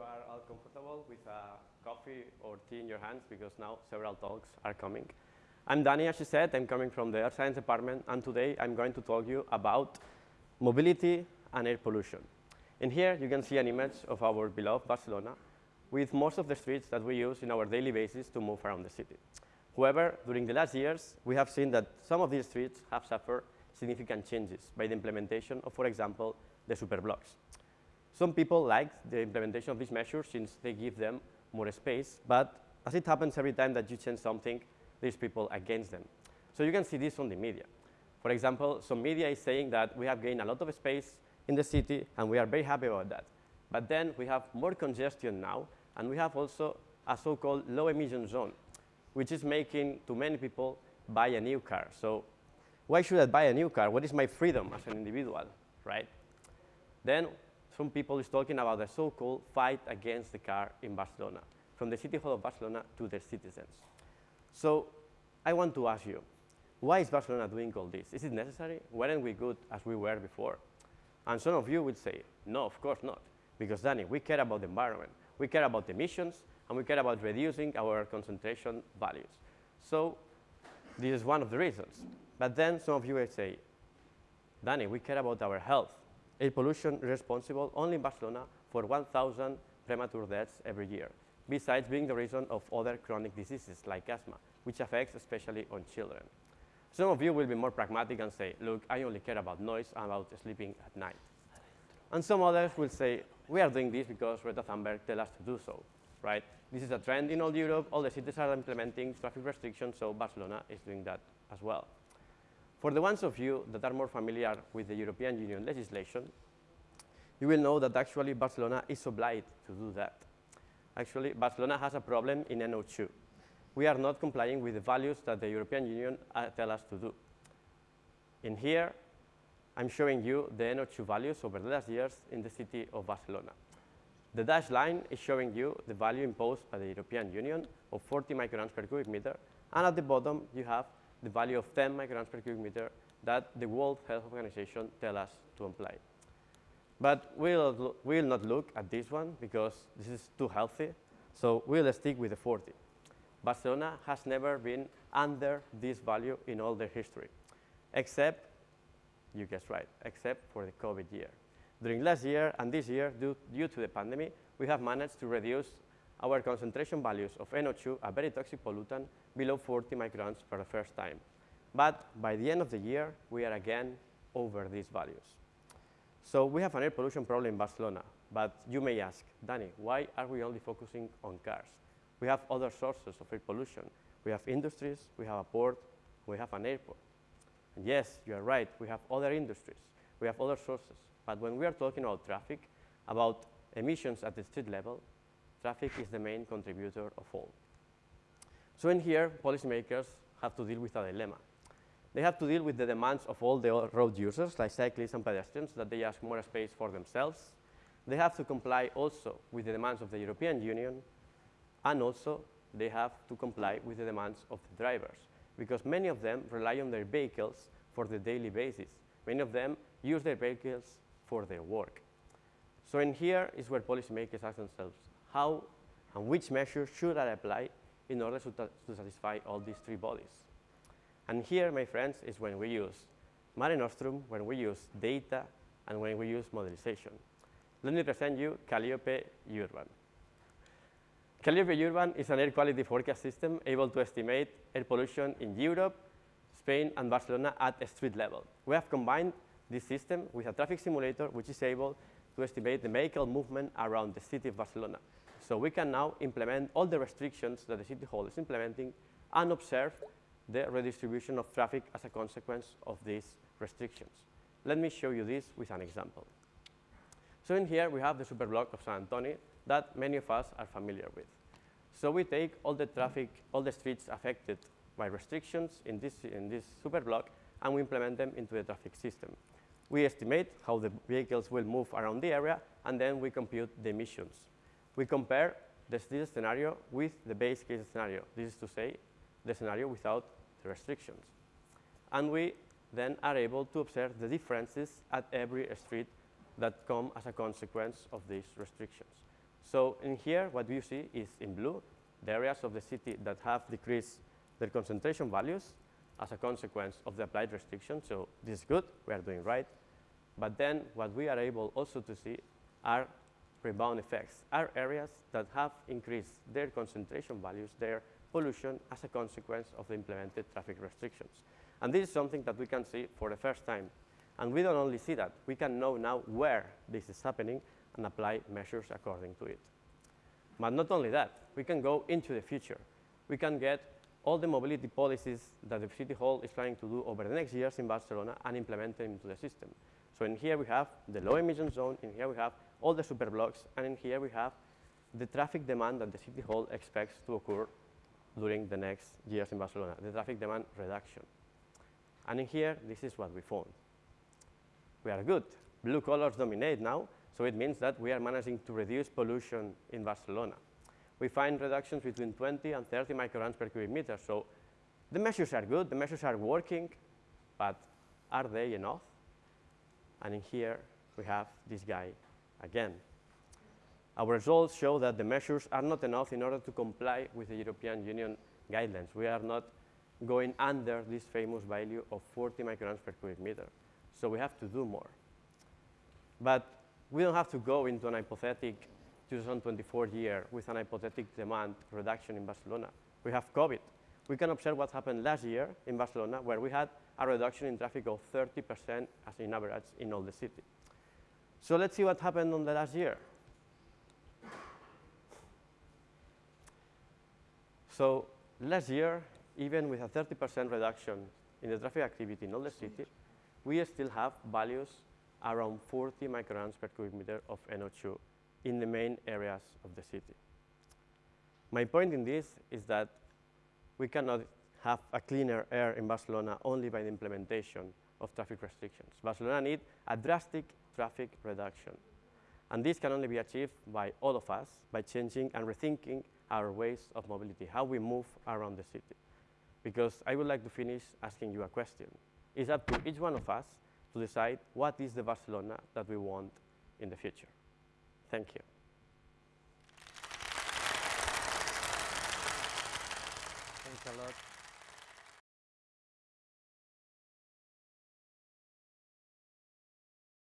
are all comfortable with a coffee or tea in your hands because now several talks are coming. I'm Danny, as she said. I'm coming from the Earth Science Department, and today I'm going to talk to you about mobility and air pollution. In here, you can see an image of our beloved Barcelona with most of the streets that we use in our daily basis to move around the city. However, during the last years, we have seen that some of these streets have suffered significant changes by the implementation of, for example, the superblocks. Some people like the implementation of these measures since they give them more space, but as it happens every time that you change something, there's people against them. So you can see this on the media. For example, some media is saying that we have gained a lot of space in the city, and we are very happy about that. But then we have more congestion now, and we have also a so-called low emission zone, which is making too many people buy a new car. So why should I buy a new car? What is my freedom as an individual, right? Then some people is talking about the so-called fight against the car in Barcelona, from the city hall of Barcelona to their citizens. So I want to ask you, why is Barcelona doing all this? Is it necessary? Weren't we good as we were before? And some of you will say, no, of course not. Because, Danny, we care about the environment. We care about emissions, and we care about reducing our concentration values. So this is one of the reasons. But then some of you will say, Danny, we care about our health air pollution responsible only in Barcelona for 1,000 premature deaths every year, besides being the reason of other chronic diseases like asthma, which affects especially on children. Some of you will be more pragmatic and say, look, I only care about noise and about sleeping at night. And some others will say, we are doing this because Greta Thunberg tell us to do so, right? This is a trend in all Europe. All the cities are implementing traffic restrictions, so Barcelona is doing that as well. For the ones of you that are more familiar with the European Union legislation, you will know that actually Barcelona is obliged to do that. Actually, Barcelona has a problem in NO2. We are not complying with the values that the European Union uh, tell us to do. In here, I'm showing you the NO2 values over the last years in the city of Barcelona. The dashed line is showing you the value imposed by the European Union of 40 micrograms per cubic meter, and at the bottom you have the value of 10 micrograms per cubic meter that the World Health Organization tell us to apply. But we'll, we'll not look at this one because this is too healthy, so we'll stick with the 40. Barcelona has never been under this value in all their history, except, you guessed right, except for the COVID year. During last year and this year, due, due to the pandemic, we have managed to reduce our concentration values of NO2, a very toxic pollutant, below 40 microns for the first time. But by the end of the year, we are again over these values. So we have an air pollution problem in Barcelona, but you may ask, Danny, why are we only focusing on cars? We have other sources of air pollution. We have industries, we have a port, we have an airport. And yes, you are right, we have other industries, we have other sources. But when we are talking about traffic, about emissions at the street level, traffic is the main contributor of all. So in here, policymakers have to deal with a dilemma. They have to deal with the demands of all the road users, like cyclists and pedestrians, that they ask more space for themselves. They have to comply also with the demands of the European Union, and also they have to comply with the demands of the drivers, because many of them rely on their vehicles for the daily basis. Many of them use their vehicles for their work. So in here is where policymakers ask themselves, how and which measures should I apply in order to, to satisfy all these three bodies? And here, my friends, is when we use Mare Nostrum, when we use data, and when we use modelization. Let me present you CALIOPE Urban. CALIOPE Urban is an air quality forecast system able to estimate air pollution in Europe, Spain, and Barcelona at a street level. We have combined this system with a traffic simulator, which is able to estimate the vehicle movement around the city of Barcelona. So we can now implement all the restrictions that the City Hall is implementing and observe the redistribution of traffic as a consequence of these restrictions. Let me show you this with an example. So in here, we have the superblock of Sant Antoni that many of us are familiar with. So we take all the traffic, all the streets affected by restrictions in this, in this superblock, and we implement them into the traffic system. We estimate how the vehicles will move around the area, and then we compute the emissions. We compare this, this scenario with the base case scenario. This is to say, the scenario without the restrictions. And we then are able to observe the differences at every street that come as a consequence of these restrictions. So in here, what you see is in blue, the areas of the city that have decreased their concentration values as a consequence of the applied restrictions. So this is good, we are doing right. But then what we are able also to see are rebound effects, are areas that have increased their concentration values, their pollution as a consequence of the implemented traffic restrictions. And this is something that we can see for the first time. And we don't only see that, we can know now where this is happening and apply measures according to it. But not only that, we can go into the future. We can get all the mobility policies that the City Hall is planning to do over the next years in Barcelona and implement them into the system. So in here we have the low emission zone, in here we have all the super blocks, and in here we have the traffic demand that the City Hall expects to occur during the next years in Barcelona, the traffic demand reduction. And in here, this is what we found. We are good. Blue colors dominate now, so it means that we are managing to reduce pollution in Barcelona. We find reductions between 20 and 30 micrograms per cubic meter. So the measures are good, the measures are working, but are they enough? And in here, we have this guy again. Our results show that the measures are not enough in order to comply with the European Union guidelines. We are not going under this famous value of 40 micrograms per cubic meter. So we have to do more. But we don't have to go into an hypothetic 2024 year with an hypothetic demand reduction in Barcelona. We have COVID. We can observe what happened last year in Barcelona, where we had a reduction in traffic of 30% as in average in all the city. So let's see what happened on the last year. So last year, even with a 30% reduction in the traffic activity in all the city, we still have values around 40 micrograms per cubic meter of NO2 in the main areas of the city. My point in this is that we cannot have a cleaner air in Barcelona only by the implementation of traffic restrictions. Barcelona needs a drastic traffic reduction. And this can only be achieved by all of us, by changing and rethinking our ways of mobility, how we move around the city. Because I would like to finish asking you a question. It's up to each one of us to decide what is the Barcelona that we want in the future. Thank you. Thanks a lot.